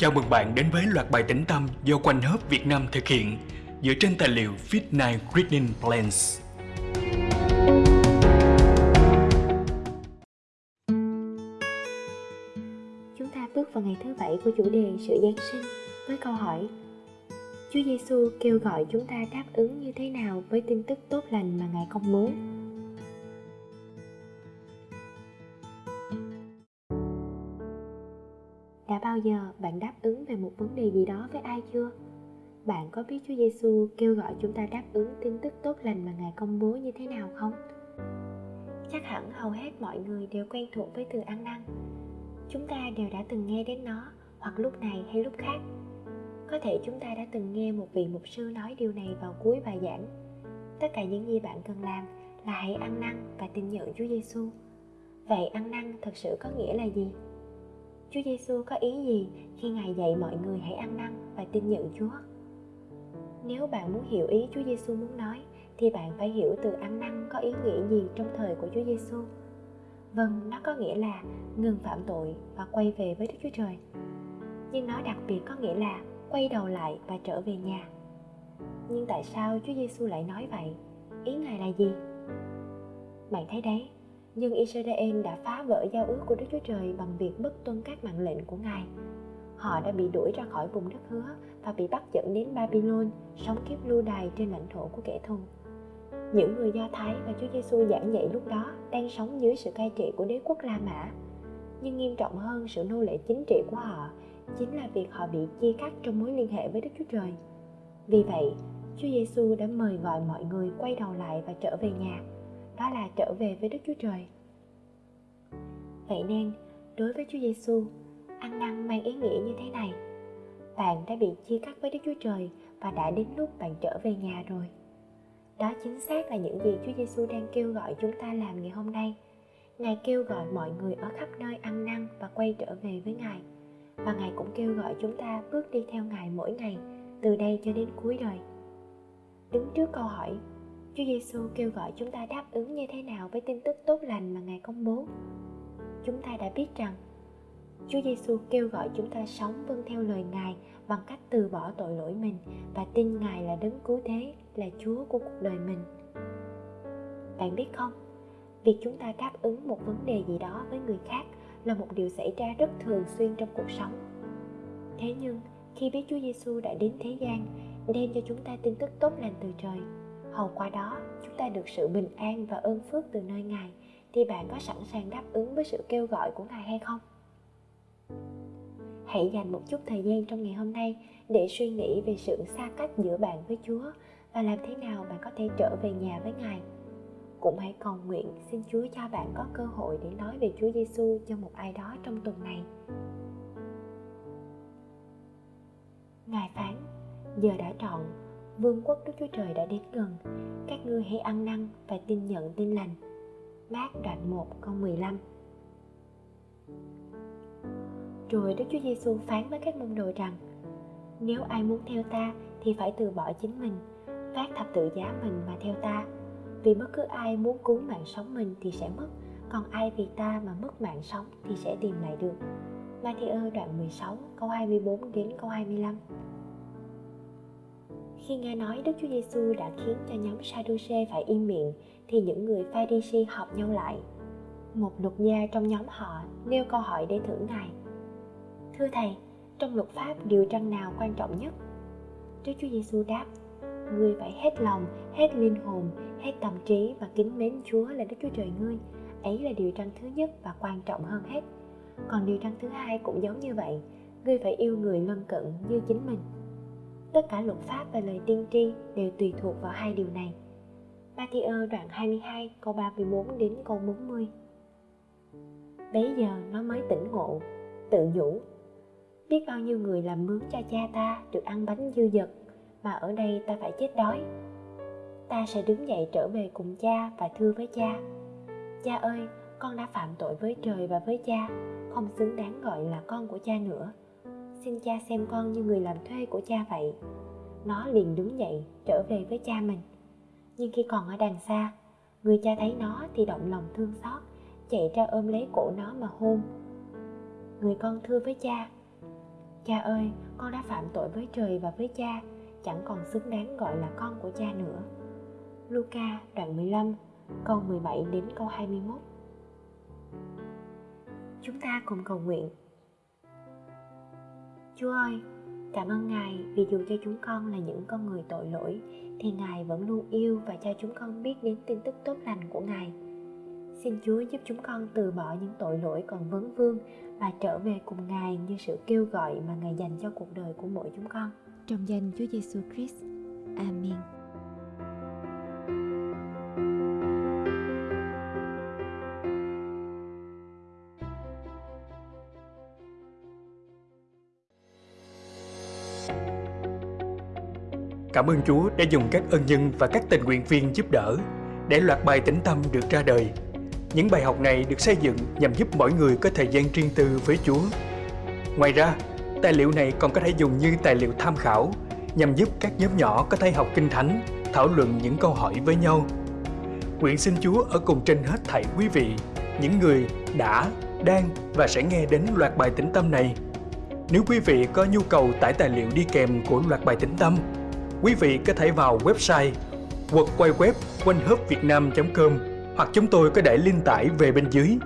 Chào mừng bạn đến với loạt bài tĩnh tâm do Quanh Hớp Việt Nam thực hiện dựa trên tài liệu Fit9 Reading Plans. Chúng ta bước vào ngày thứ bảy của chủ đề sự Giáng sinh với câu hỏi, Chúa Giêsu kêu gọi chúng ta đáp ứng như thế nào với tin tức tốt lành mà Ngài công bố? Bao giờ bạn đáp ứng về một vấn đề gì đó với ai chưa? Bạn có biết Chúa Giêsu kêu gọi chúng ta đáp ứng tin tức tốt lành mà Ngài công bố như thế nào không? Chắc hẳn hầu hết mọi người đều quen thuộc với từ ăn năn. Chúng ta đều đã từng nghe đến nó, hoặc lúc này hay lúc khác. Có thể chúng ta đã từng nghe một vị mục sư nói điều này vào cuối bài giảng. Tất cả những gì bạn cần làm là hãy ăn năn và tin nhận Chúa Giêsu. Vậy ăn năn thật sự có nghĩa là gì? Chúa Giêsu có ý gì khi Ngài dạy mọi người hãy ăn năn và tin nhận Chúa? Nếu bạn muốn hiểu ý Chúa Giêsu muốn nói thì bạn phải hiểu từ ăn năn có ý nghĩa gì trong thời của Chúa Giêsu. Vâng, nó có nghĩa là ngừng phạm tội và quay về với Đức Chúa Trời. Nhưng nó đặc biệt có nghĩa là quay đầu lại và trở về nhà. Nhưng tại sao Chúa Giêsu lại nói vậy? Ý Ngài là gì? Bạn thấy đấy, nhưng Israel đã phá vỡ giao ước của Đức Chúa Trời bằng việc bất tuân các mạng lệnh của Ngài. Họ đã bị đuổi ra khỏi vùng đất hứa và bị bắt dẫn đến Babylon, sống kiếp lưu đày trên lãnh thổ của kẻ thù. Những người Do Thái và Chúa Giêsu giảng dạy lúc đó đang sống dưới sự cai trị của đế quốc La Mã. Nhưng nghiêm trọng hơn sự nô lệ chính trị của họ chính là việc họ bị chia cắt trong mối liên hệ với Đức Chúa Trời. Vì vậy, Chúa Giêsu đã mời gọi mọi người quay đầu lại và trở về nhà đó là trở về với Đức Chúa Trời. Vậy nên, đối với Chúa Giêsu, ăn năn mang ý nghĩa như thế này. Bạn đã bị chia cắt với Đức Chúa Trời và đã đến lúc bạn trở về nhà rồi. Đó chính xác là những gì Chúa Giêsu đang kêu gọi chúng ta làm ngày hôm nay. Ngài kêu gọi mọi người ở khắp nơi ăn năn và quay trở về với Ngài. Và Ngài cũng kêu gọi chúng ta bước đi theo Ngài mỗi ngày, từ đây cho đến cuối đời. Đứng trước câu hỏi Chúa Giêsu kêu gọi chúng ta đáp ứng như thế nào với tin tức tốt lành mà Ngài công bố. Chúng ta đã biết rằng Chúa Giêsu kêu gọi chúng ta sống vâng theo lời Ngài bằng cách từ bỏ tội lỗi mình và tin Ngài là đấng cứu thế, là Chúa của cuộc đời mình. Bạn biết không, việc chúng ta đáp ứng một vấn đề gì đó với người khác là một điều xảy ra rất thường xuyên trong cuộc sống. Thế nhưng, khi biết Chúa Giêsu đã đến thế gian, đem cho chúng ta tin tức tốt lành từ trời, hầu qua đó chúng ta được sự bình an và ơn phước từ nơi ngài. Thì bạn có sẵn sàng đáp ứng với sự kêu gọi của ngài hay không? Hãy dành một chút thời gian trong ngày hôm nay để suy nghĩ về sự xa cách giữa bạn với chúa và làm thế nào bạn có thể trở về nhà với ngài. Cũng hãy cầu nguyện xin Chúa cho bạn có cơ hội để nói về Chúa Giêsu cho một ai đó trong tuần này. Ngài phán, giờ đã trọn vương quốc Đức Chúa Trời đã đến gần. Các ngươi hãy ăn năn và tin nhận tin lành. Mát đoạn 1 câu 15 Rồi Đức Chúa Giêsu phán với các môn đồ rằng Nếu ai muốn theo ta thì phải từ bỏ chính mình, phát thập tự giá mình mà theo ta. Vì bất cứ ai muốn cứu mạng sống mình thì sẽ mất, còn ai vì ta mà mất mạng sống thì sẽ tìm lại được. Matthew đoạn 16 câu 24 đến câu 25 khi nghe nói Đức Chúa Giêsu đã khiến cho nhóm Sadduce phải im miệng, thì những người Pharisee họp nhau lại. Một luật gia trong nhóm họ nêu câu hỏi để thử Ngài. Thưa Thầy, trong luật pháp điều răn nào quan trọng nhất? Đức Chúa Giêsu đáp, Ngươi phải hết lòng, hết linh hồn, hết tâm trí và kính mến Chúa là Đức Chúa Trời ngươi. Ấy là điều răn thứ nhất và quan trọng hơn hết. Còn điều răn thứ hai cũng giống như vậy, ngươi phải yêu người lân cận như chính mình Tất cả luật pháp và lời tiên tri đều tùy thuộc vào hai điều này. Matthew đoạn 22 câu 34 đến câu 40 Bấy giờ nó mới tỉnh ngộ, tự nhủ Biết bao nhiêu người làm mướn cho cha ta được ăn bánh dư dật Mà ở đây ta phải chết đói. Ta sẽ đứng dậy trở về cùng cha và thưa với cha. Cha ơi, con đã phạm tội với trời và với cha Không xứng đáng gọi là con của cha nữa xin cha xem con như người làm thuê của cha vậy. Nó liền đứng dậy trở về với cha mình. Nhưng khi còn ở đằng xa người cha thấy nó thì động lòng thương xót chạy ra ôm lấy cổ nó mà hôn. Người con thưa với cha Cha ơi, con đã phạm tội với trời và với cha, chẳng còn xứng đáng gọi là con của cha nữa. Luca đoạn 15, câu 17 đến câu 21 Chúng ta cùng cầu nguyện. Chúa ơi, cảm ơn Ngài vì dù cho chúng con là những con người tội lỗi thì Ngài vẫn luôn yêu và cho chúng con biết đến tin tức tốt lành của Ngài. Xin Chúa giúp chúng con từ bỏ những tội lỗi còn vấn vương và trở về cùng Ngài như sự kêu gọi mà Ngài dành cho cuộc đời của mỗi chúng con. Trong danh Chúa Giêsu Christ. Amen. Cảm ơn Chúa đã dùng các ân nhân và các tình nguyện viên giúp đỡ để loạt bài tĩnh tâm được ra đời. Những bài học này được xây dựng nhằm giúp mỗi người có thời gian riêng tư với Chúa. Ngoài ra, tài liệu này còn có thể dùng như tài liệu tham khảo nhằm giúp các nhóm nhỏ có thể học kinh thánh, thảo luận những câu hỏi với nhau. Nguyện xin Chúa ở cùng trên hết thảy quý vị, những người đã, đang và sẽ nghe đến loạt bài tĩnh tâm này. Nếu quý vị có nhu cầu tải tài liệu đi kèm của loạt bài tĩnh tâm, quý vị có thể vào website hoặc quay web quanh com hoặc chúng tôi có để link tải về bên dưới.